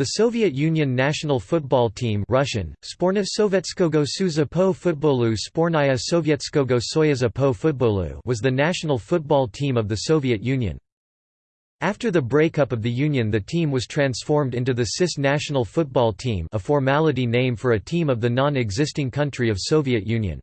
The Soviet Union national football team Russian, Sporna Sovetskogo Suza po futbolu Spornaya Sovietskogo Soyuza po futbolu was the national football team of the Soviet Union. After the breakup of the Union the team was transformed into the CIS national football team a formality name for a team of the non-existing country of Soviet Union.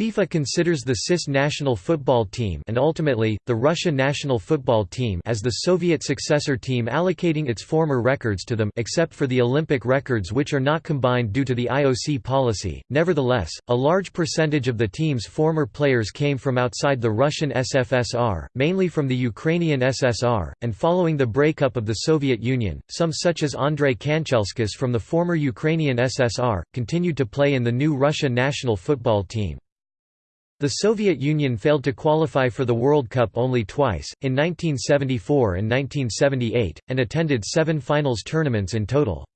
FIFA considers the CIS national football team and ultimately, the Russia national football team as the Soviet successor team allocating its former records to them except for the Olympic records which are not combined due to the IOC policy. Nevertheless, a large percentage of the team's former players came from outside the Russian SFSR, mainly from the Ukrainian SSR, and following the breakup of the Soviet Union, some such as Andrei Kanchelskis from the former Ukrainian SSR, continued to play in the new Russia national football team. The Soviet Union failed to qualify for the World Cup only twice, in 1974 and 1978, and attended seven finals tournaments in total.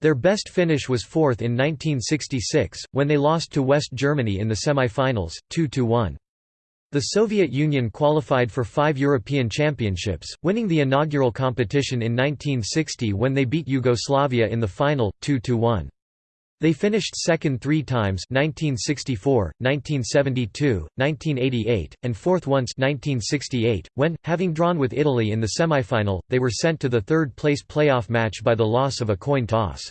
Their best finish was fourth in 1966, when they lost to West Germany in the semi-finals, 2–1. The Soviet Union qualified for five European Championships, winning the inaugural competition in 1960 when they beat Yugoslavia in the final, 2–1. They finished second three times 1964, 1972, 1988, and fourth once 1968, when, having drawn with Italy in the semifinal, they were sent to the third-place playoff match by the loss of a coin toss.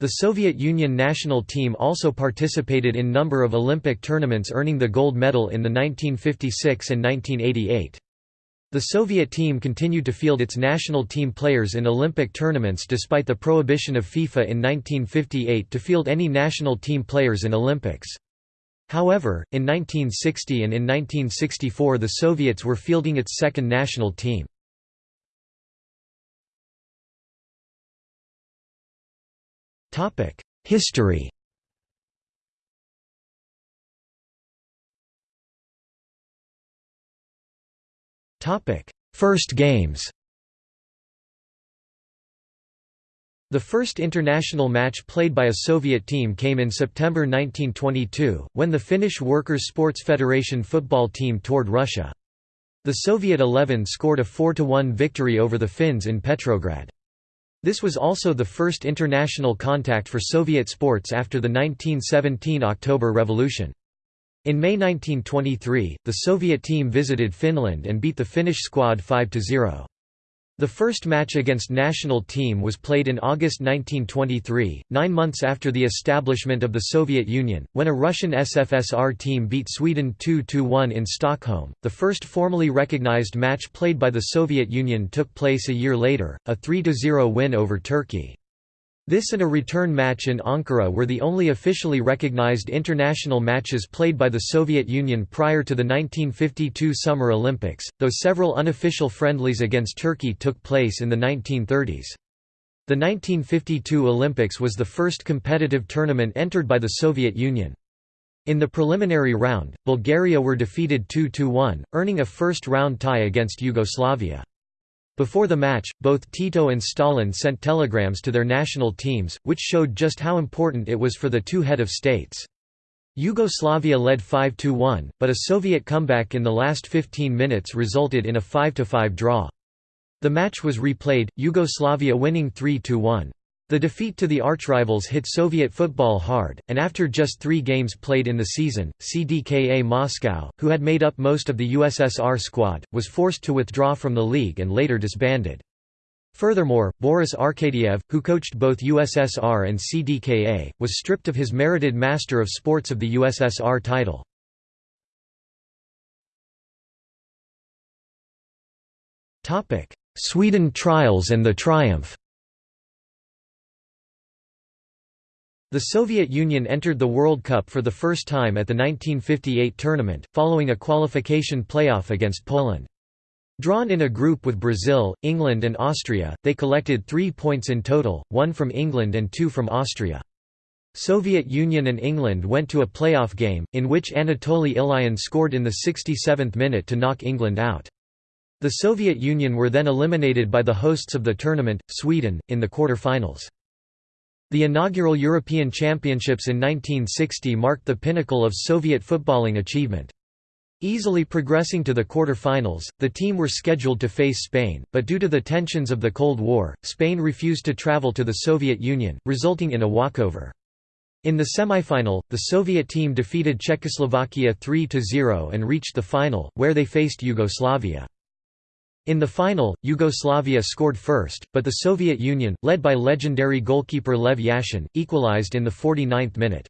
The Soviet Union national team also participated in number of Olympic tournaments earning the gold medal in the 1956 and 1988. The Soviet team continued to field its national team players in Olympic tournaments despite the prohibition of FIFA in 1958 to field any national team players in Olympics. However, in 1960 and in 1964 the Soviets were fielding its second national team. History First games The first international match played by a Soviet team came in September 1922, when the Finnish Workers' Sports Federation football team toured Russia. The Soviet Eleven scored a 4–1 victory over the Finns in Petrograd. This was also the first international contact for Soviet sports after the 1917 October Revolution. In May 1923, the Soviet team visited Finland and beat the Finnish squad 5–0. The first match against national team was played in August 1923, nine months after the establishment of the Soviet Union, when a Russian SFSR team beat Sweden 2–1 in Stockholm. The first formally recognized match played by the Soviet Union took place a year later, a 3–0 win over Turkey. This and a return match in Ankara were the only officially recognized international matches played by the Soviet Union prior to the 1952 Summer Olympics, though several unofficial friendlies against Turkey took place in the 1930s. The 1952 Olympics was the first competitive tournament entered by the Soviet Union. In the preliminary round, Bulgaria were defeated 2–1, earning a first-round tie against Yugoslavia. Before the match, both Tito and Stalin sent telegrams to their national teams, which showed just how important it was for the two head of states. Yugoslavia led 5–1, but a Soviet comeback in the last 15 minutes resulted in a 5–5 draw. The match was replayed, Yugoslavia winning 3–1. The defeat to the archrivals hit Soviet football hard, and after just three games played in the season, CDKA Moscow, who had made up most of the USSR squad, was forced to withdraw from the league and later disbanded. Furthermore, Boris Arkadiev, who coached both USSR and CDKA, was stripped of his merited Master of Sports of the USSR title. Sweden trials and the triumph The Soviet Union entered the World Cup for the first time at the 1958 tournament, following a qualification playoff against Poland. Drawn in a group with Brazil, England and Austria, they collected three points in total, one from England and two from Austria. Soviet Union and England went to a playoff game, in which Anatoly Ilyin scored in the 67th minute to knock England out. The Soviet Union were then eliminated by the hosts of the tournament, Sweden, in the quarter-finals. The inaugural European Championships in 1960 marked the pinnacle of Soviet footballing achievement. Easily progressing to the quarter-finals, the team were scheduled to face Spain, but due to the tensions of the Cold War, Spain refused to travel to the Soviet Union, resulting in a walkover. In the semifinal, the Soviet team defeated Czechoslovakia 3–0 and reached the final, where they faced Yugoslavia. In the final, Yugoslavia scored first, but the Soviet Union, led by legendary goalkeeper Lev Yashin, equalized in the 49th minute.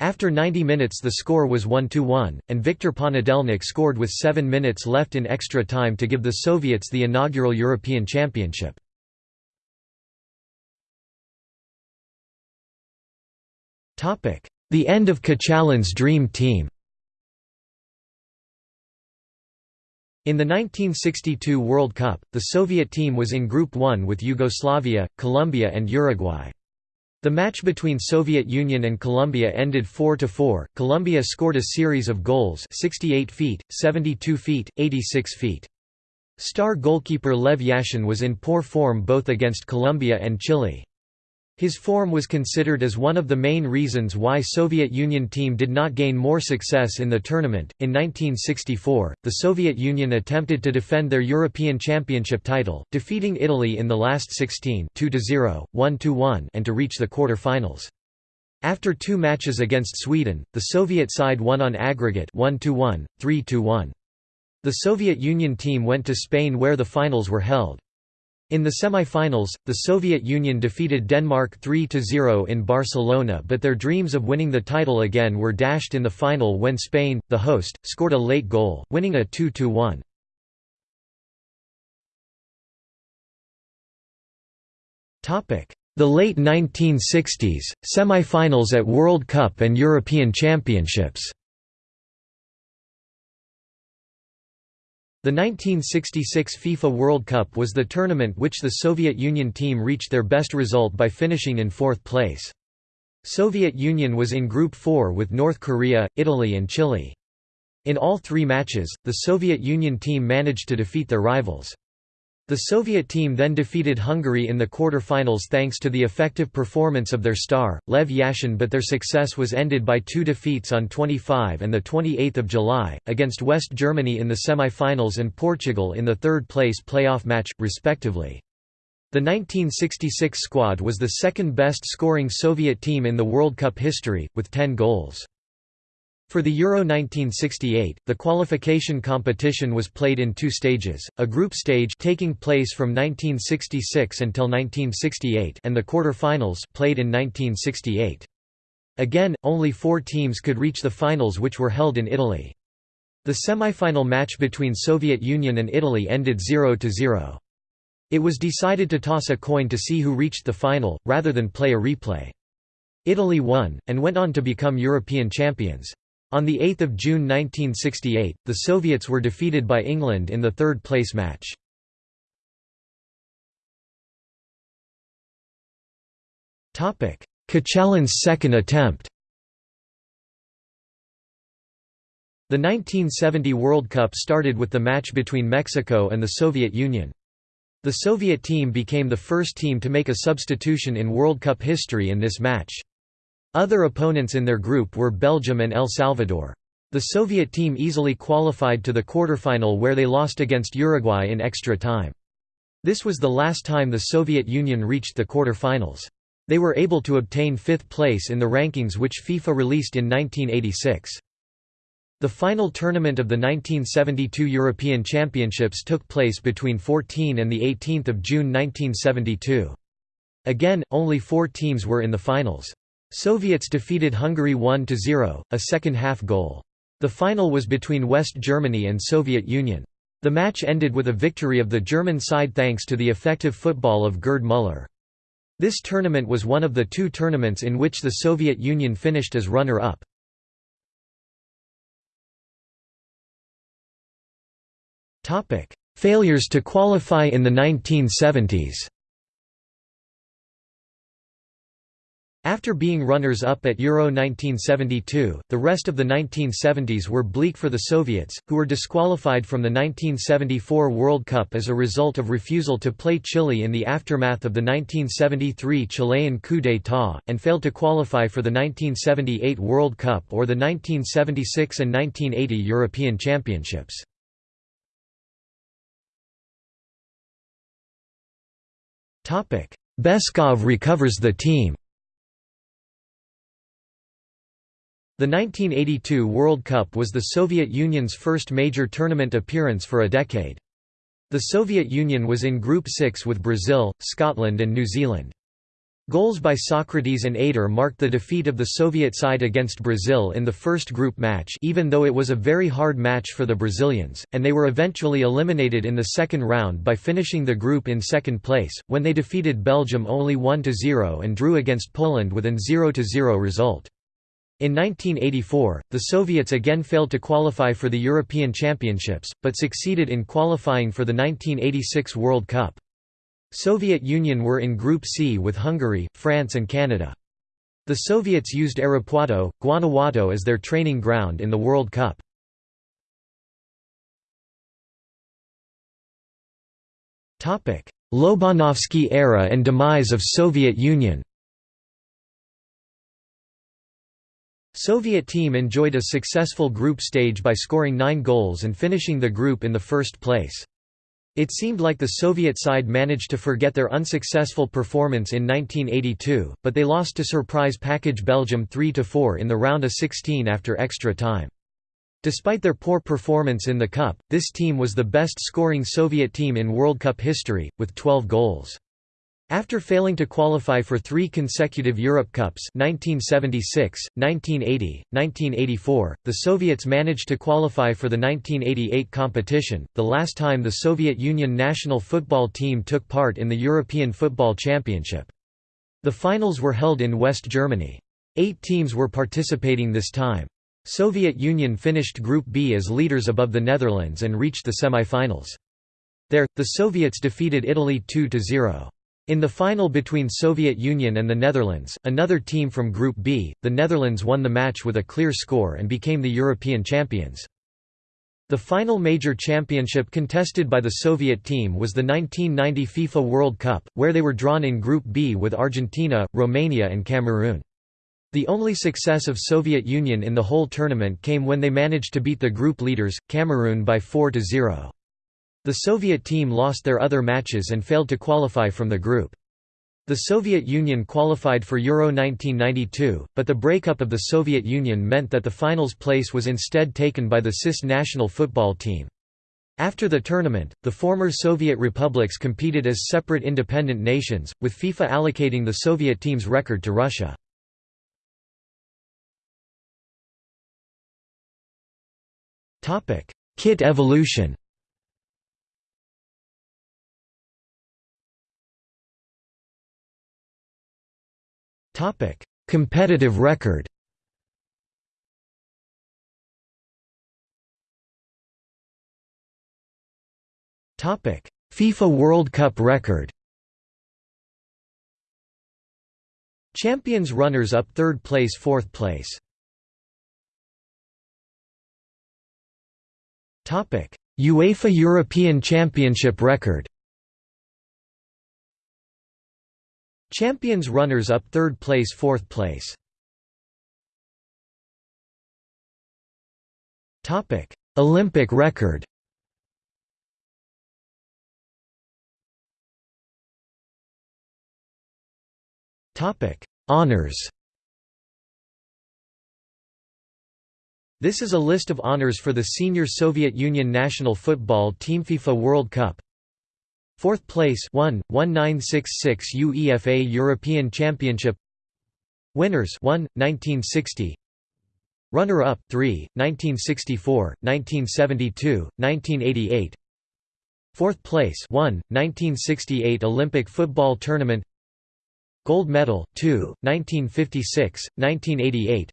After 90 minutes the score was 1–1, and Viktor Ponedelnik scored with seven minutes left in extra time to give the Soviets the inaugural European Championship. The end of Kachalin's dream team In the 1962 World Cup, the Soviet team was in Group 1 with Yugoslavia, Colombia and Uruguay. The match between Soviet Union and Colombia ended 4–4, Colombia scored a series of goals 68 feet, 72 feet, 86 feet. Star goalkeeper Lev Yashin was in poor form both against Colombia and Chile. His form was considered as one of the main reasons why Soviet Union team did not gain more success in the tournament. In 1964, the Soviet Union attempted to defend their European Championship title, defeating Italy in the last 16 2-0, 1-1 and to reach the quarter-finals. After two matches against Sweden, the Soviet side won on aggregate 1-1, 3-1. The Soviet Union team went to Spain where the finals were held. In the semi-finals, the Soviet Union defeated Denmark 3–0 in Barcelona but their dreams of winning the title again were dashed in the final when Spain, the host, scored a late goal, winning a 2–1. The late 1960s, semi-finals at World Cup and European Championships The 1966 FIFA World Cup was the tournament which the Soviet Union team reached their best result by finishing in fourth place. Soviet Union was in Group 4 with North Korea, Italy and Chile. In all three matches, the Soviet Union team managed to defeat their rivals. The Soviet team then defeated Hungary in the quarter-finals thanks to the effective performance of their star, Lev Yashin but their success was ended by two defeats on 25 and 28 July, against West Germany in the semi-finals and Portugal in the third-place playoff match, respectively. The 1966 squad was the second best scoring Soviet team in the World Cup history, with 10 goals. For the Euro 1968, the qualification competition was played in two stages, a group stage taking place from 1966 until 1968 and the quarter-finals played in 1968. Again, only four teams could reach the finals which were held in Italy. The semi-final match between Soviet Union and Italy ended 0–0. It was decided to toss a coin to see who reached the final, rather than play a replay. Italy won, and went on to become European champions. On 8 June 1968, the Soviets were defeated by England in the third-place match. Kachalin's second attempt The 1970 World Cup started with the match between Mexico and the Soviet Union. The Soviet team became the first team to make a substitution in World Cup history in this match. Other opponents in their group were Belgium and El Salvador. The Soviet team easily qualified to the quarterfinal where they lost against Uruguay in extra time. This was the last time the Soviet Union reached the quarterfinals. They were able to obtain fifth place in the rankings which FIFA released in 1986. The final tournament of the 1972 European Championships took place between 14 and 18 June 1972. Again, only four teams were in the finals. Soviets defeated Hungary 1–0, a second-half goal. The final was between West Germany and Soviet Union. The match ended with a victory of the German side thanks to the effective football of Gerd Müller. This tournament was one of the two tournaments in which the Soviet Union finished as runner-up. Failures to qualify in the 1970s After being runners-up at Euro 1972, the rest of the 1970s were bleak for the Soviets, who were disqualified from the 1974 World Cup as a result of refusal to play Chile in the aftermath of the 1973 Chilean coup d'état, and failed to qualify for the 1978 World Cup or the 1976 and 1980 European Championships. Beskov recovers the team The 1982 World Cup was the Soviet Union's first major tournament appearance for a decade. The Soviet Union was in Group 6 with Brazil, Scotland and New Zealand. Goals by Socrates and Éder marked the defeat of the Soviet side against Brazil in the first group match even though it was a very hard match for the Brazilians, and they were eventually eliminated in the second round by finishing the group in second place, when they defeated Belgium only 1–0 and drew against Poland with an 0–0 result. In 1984, the Soviets again failed to qualify for the European Championships, but succeeded in qualifying for the 1986 World Cup. Soviet Union were in Group C with Hungary, France and Canada. The Soviets used Irapuato, Guanajuato as their training ground in the World Cup. Lobanovsky era and demise of Soviet Union Soviet team enjoyed a successful group stage by scoring nine goals and finishing the group in the first place. It seemed like the Soviet side managed to forget their unsuccessful performance in 1982, but they lost to surprise package Belgium 3–4 in the round of 16 after extra time. Despite their poor performance in the Cup, this team was the best scoring Soviet team in World Cup history, with 12 goals. After failing to qualify for three consecutive Europe Cups 1976, 1980, 1984, the Soviets managed to qualify for the 1988 competition, the last time the Soviet Union national football team took part in the European Football Championship. The finals were held in West Germany. Eight teams were participating this time. Soviet Union finished Group B as leaders above the Netherlands and reached the semi-finals. There, the Soviets defeated Italy 2–0. In the final between Soviet Union and the Netherlands, another team from Group B, the Netherlands won the match with a clear score and became the European champions. The final major championship contested by the Soviet team was the 1990 FIFA World Cup, where they were drawn in Group B with Argentina, Romania and Cameroon. The only success of Soviet Union in the whole tournament came when they managed to beat the group leaders, Cameroon by 4–0. The Soviet team lost their other matches and failed to qualify from the group. The Soviet Union qualified for Euro 1992, but the breakup of the Soviet Union meant that the finals place was instead taken by the CIS national football team. After the tournament, the former Soviet republics competed as separate independent nations, with FIFA allocating the Soviet team's record to Russia. Kit evolution Competitive record. FIFA World Cup record. Champions runners up 3rd place 4th place. UEFA European Championship record. Champions runners-up 3rd place 4th place. Olympic record. Honours This is a list of honors for the senior Soviet Union national football team FIFA World Cup Fourth place 1, 1966 UEFA European Championship. Winners 1, 1960 Runner-up 3, 1964, 1972, 1988 Fourth place 1, 1968 Olympic football tournament. Gold medal 2, 1956, 1988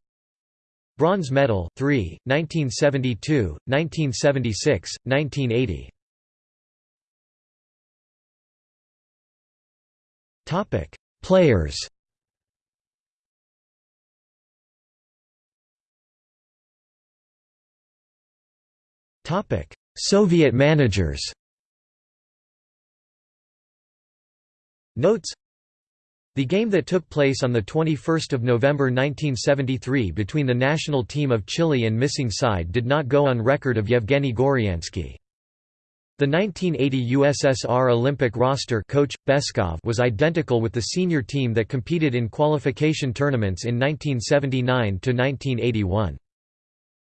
Bronze medal 3, 1972, 1976, 1980 Topic: Players. Topic: Soviet managers. Notes The game that took place on 21 November 1973 between the national team of Chile and missing side did not go on record of Yevgeny Goryansky. The 1980 USSR Olympic roster coach, Beskov was identical with the senior team that competed in qualification tournaments in 1979 to 1981.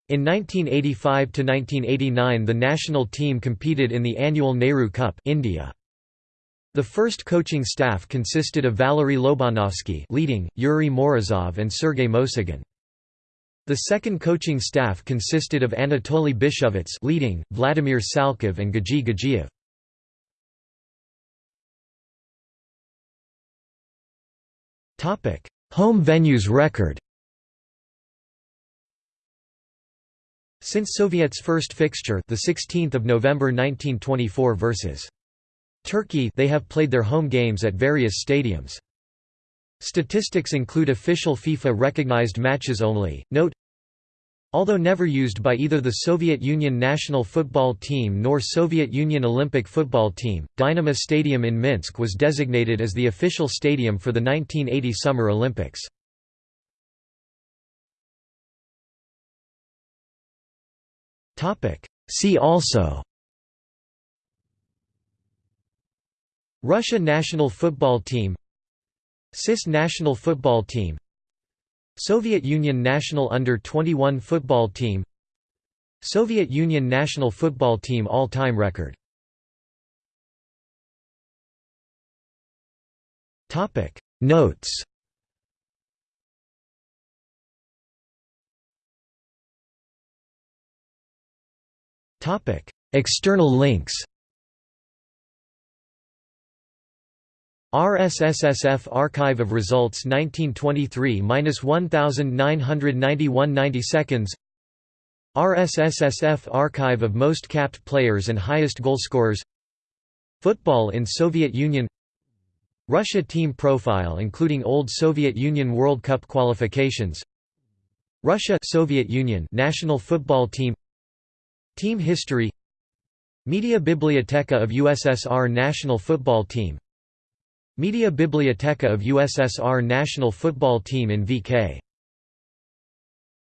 In 1985 to 1989, the national team competed in the annual Nehru Cup India. The first coaching staff consisted of Valery Lobanovsky leading, Yuri Morozov and Sergei Mosyagin. The second coaching staff consisted of Anatoly Byshovets leading, Vladimir Salkov and Gaji Gajiev. Topic: Home venues record. Since Soviet's first fixture, the 16th of November 1924 versus Turkey, they have played their home games at various stadiums. Statistics include official FIFA-recognized matches only. Note Although never used by either the Soviet Union national football team nor Soviet Union Olympic football team, Dynamo Stadium in Minsk was designated as the official stadium for the 1980 Summer Olympics. See also Russia national football team CIS national football team Soviet Union national under-21 football team Soviet Union national football team all-time record. Notes External links RSSSF Archive of Results 1923-1991-90 seconds RSSSF Archive of Most Capped Players and Highest Goalscorers Football in Soviet Union. Russia team profile including old Soviet Union World Cup qualifications. Russia Soviet Union national football team. Team history. Media Biblioteca of USSR national football team Media Biblioteca of USSR national football team in VK